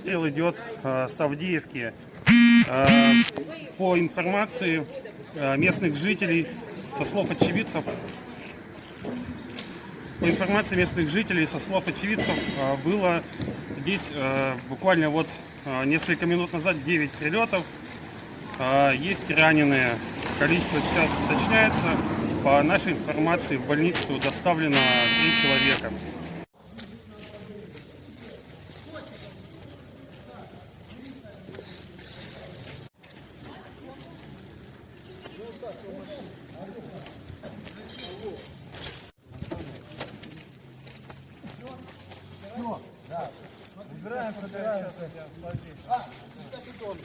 обстрел идет э, с Авдеевки. Э, По информации э, местных жителей, со слов очевидцев, по информации местных жителей, со слов очевидцев, э, было здесь буквально вот несколько минут назад 9 прилетов. Есть раненые. Количество сейчас уточняется. По нашей информации в больницу доставлено 3 человека. Убираем, собираемся. А, 60 секунд.